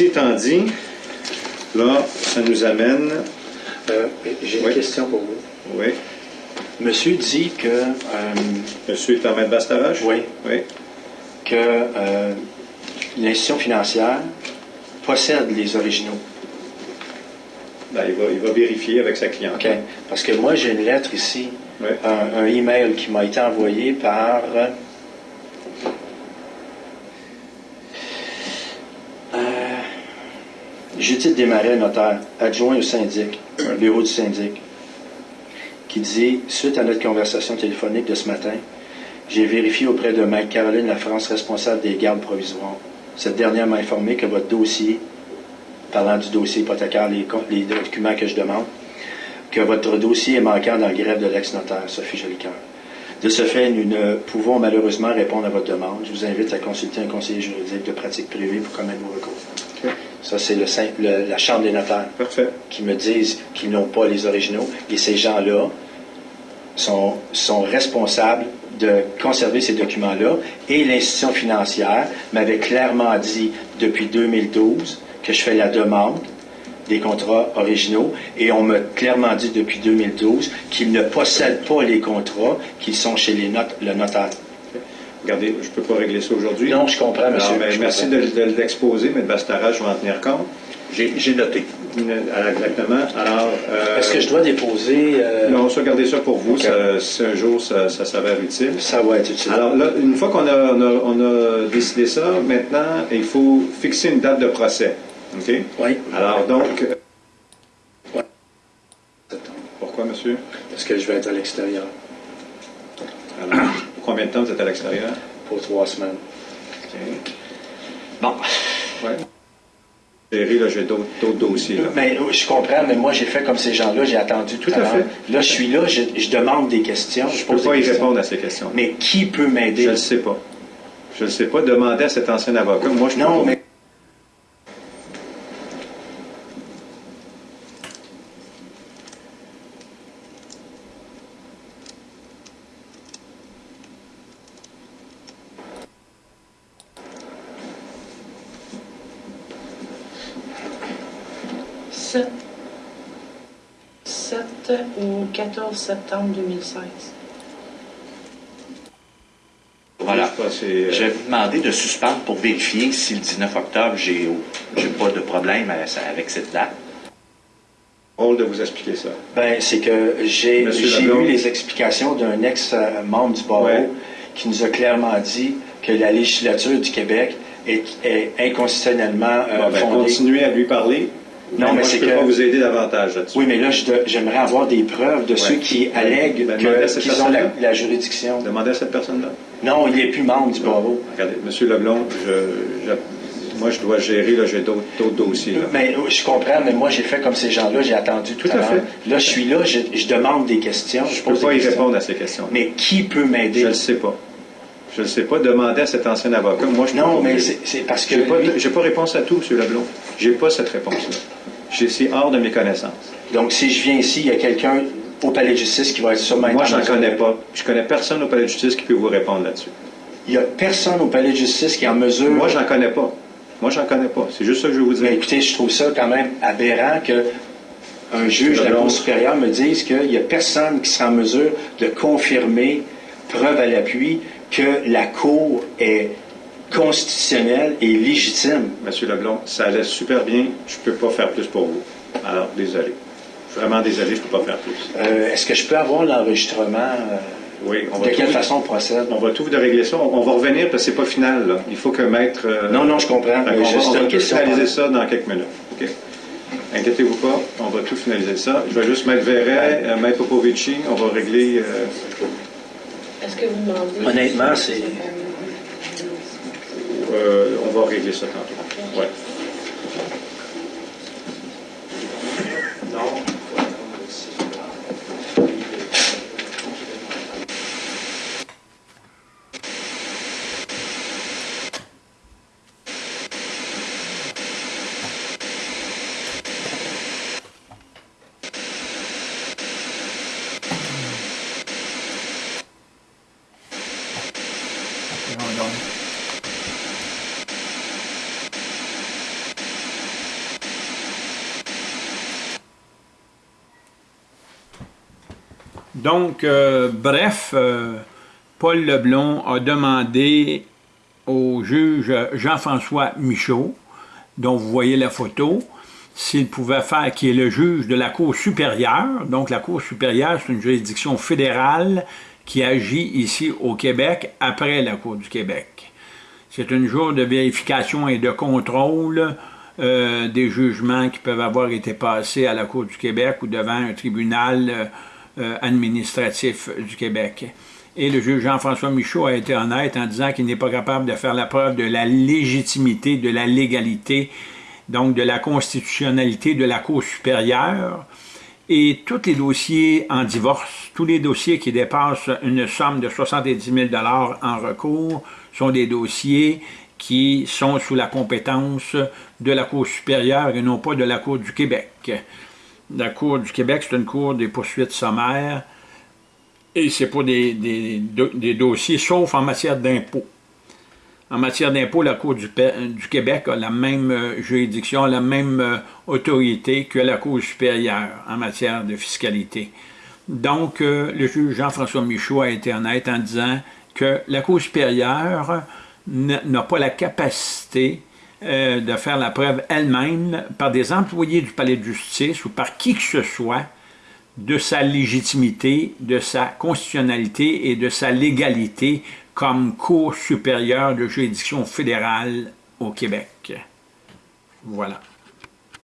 Étant dit, là, ça nous amène. Euh, J'ai une Oui. question pour vous. Oui. Monsieur dit que, euh, Monsieur est en maître Bastarache? oui, Oui. que euh, l'institution financière possède les originaux. Ben, il, va, il va vérifier avec sa cliente. OK? Parce que moi, j'ai une lettre ici, Oui. un, un email qui m'a été envoyé par. Judith Desmarais, notaire, adjoint au syndic, un bureau du syndic, qui dit Suite à notre conversation téléphonique de ce matin, j'ai vérifié auprès de Maître Caroline Lafrance, responsable des gardes provisoires. Cette dernière m'a informé que votre dossier, parlant du dossier hypothécaire, les, documents que je demande, que votre dossier est manquant dans le greffe de l'ex-notaire, Sophie Jolicoeur. De ce fait, nous ne pouvons malheureusement répondre à votre demande. Je vous invite à consulter un conseiller juridique de pratique privée pour commettre vos recours. Ça, c'est le, la Chambre des notaires Parfait. qui me disent qu'ils n'ont pas les originaux. Et ces gens-là sont, sont responsables de conserver ces documents-là. Et l'institution financière m'avait clairement dit depuis 2012 que je fais la demande des contrats originaux et on m'a clairement dit depuis 2012 qu'ils ne possèdent pas les contrats qui sont chez les notes, le notaire. Regardez, je ne peux pas régler ça aujourd'hui. Non, je comprends, monsieur. ben, je merci comprends. de, de l'exposer, mais Bastarache, je vais en tenir compte. J'ai noté. Alors, Exactement. Alors. euh, Est-ce que je dois déposer... euh, Non, ça, gardez ça pour vous. Ça- si un jour ça, ça s'avère utile. Ça va être utile. Alors là, une fois qu'on a, on a, on a décidé ça, maintenant, il faut fixer une date de procès. OK? oui. Alors donc. euh. Pourquoi, monsieur? Parce que je vais être à l'extérieur Alors, combien de temps vous êtes à l'extérieur? pour trois semaines. OK. Bon, Ouais. Là, j'ai d'autres dossiers. Là. Mais je comprends, mais moi j'ai fait comme ces gens-là, j'ai attendu tout, Tout à l'heure. Là, je suis là, je, je demande des questions. Je ne peux pas y répondre à ces questions. Mais qui peut m'aider? Je ne le sais pas. Je ne le sais pas. Demandez à cet ancien avocat. Moi, je peux Non, mais Sept 7 ou 14 septembre 2016. voilà. Je vais vous demander de suspendre pour vérifier si le 19 octobre, j'ai pas de problème avec cette date. rôle de vous expliquer ça. ben, c'est que j'ai eu les explications d'un ex-membre du barreau Ouais. qui nous a clairement dit que la législature du Québec est, est inconstitutionnellement euh, Bon, ben, fondée. continuez à lui parler. Non, mais c'est que- pas vous aider davantage là-dessus. Oui, mais là, j'aimerais avoir des preuves de ceux qui allèguent ben, qu'ils ont la, juridiction. Demandez à cette personne-là. Non, il n'est plus membre du barreau. Regardez, M. Leblond, je, je- moi, je dois gérer, là, j'ai d'autres dossiers. Là. Mais euh, je comprends, mais moi j'ai fait comme ces gens-là, j'ai attendu tout, Tout à l'heure. fait. Là, je suis là, je, je demande des questions. Je ne peux pas y questions. répondre à ces questions. Mais qui peut m'aider? Je ne le sais pas. Je ne sais pas. Demandez à cet ancien avocat. Moi, je Non, mais c'est parce que. Pas, lui- j'ai pas réponse à tout, M. Leblond. J'ai pas cette réponse-là. C'est hors de mes connaissances. Donc, si je viens ici, il y a quelqu'un au palais de justice qui va être sûrement Moi, je en n'en connais pas. Je connais personne au palais de justice qui peut vous répondre là-dessus. Il n'y a personne au palais de justice qui est en mesure. Moi, j'en connais pas. Moi, j'en connais pas. C'est juste ça que je veux vous dire. Mais écoutez, je trouve ça quand même aberrant que un juge de la. Cour supérieure me dise qu'il n'y a personne qui sera en mesure de confirmer, preuve à l'appui, que la Cour est constitutionnelle et légitime. Monsieur Leblond, ça allait super bien. Je ne peux pas faire plus pour vous. Alors, désolé. Vraiment désolé, je ne peux pas faire plus. Euh, Est-ce que je peux avoir l'enregistrement? euh, Oui, on de va, quelle tout, façon on procède? on va tout de régler ça. On, on va revenir parce que c'est pas final. Là. Il faut que maître. euh, Non, non, je comprends. Qu'on va, on va tout finaliser ça dans quelques minutes. OK? Inquiétez-vous pas, on va tout finaliser ça. Je vais juste mettre Verret, Maître Popovici, on va régler. euh, Est-ce que vous demandez. Honnêtement, c'est- euh, on va régler ça tantôt. Ouais. Donc, euh, bref, euh, Paul Leblon a demandé au juge Jean-François Michaud, dont vous voyez la photo, s'il pouvait faire, qui est le juge de la Cour supérieure. Donc, la Cour supérieure, c'est une juridiction fédérale qui agit ici au Québec après la Cour du Québec. C'est une jour de vérification et de contrôle euh, des jugements qui peuvent avoir été passés à la Cour du Québec ou devant un tribunal euh, administratif du Québec. Et le juge Jean-François Michaud a été honnête en disant qu'il n'est pas capable de faire la preuve de la légitimité, de la légalité, donc de la constitutionnalité de la Cour supérieure, et tous les dossiers en divorce, tous les dossiers qui dépassent une somme de 70 000 en recours sont des dossiers qui sont sous la compétence de la Cour supérieure et non pas de la Cour du Québec. La Cour du Québec, c'est une cour des poursuites sommaires et c'est pour des, des, dossiers, sauf en matière d'impôts. En matière d'impôts, la Cour du, du, Québec a la même euh, juridiction, la même euh, autorité que la Cour supérieure en matière de fiscalité. Donc, euh, le juge Jean-François Michaud a été honnête en disant que la Cour supérieure n'a pas la capacité de faire la preuve elle-même par des employés du palais de justice ou par qui que ce soit de sa légitimité, de sa constitutionnalité et de sa légalité comme Cour supérieure de juridiction fédérale au Québec. Voilà.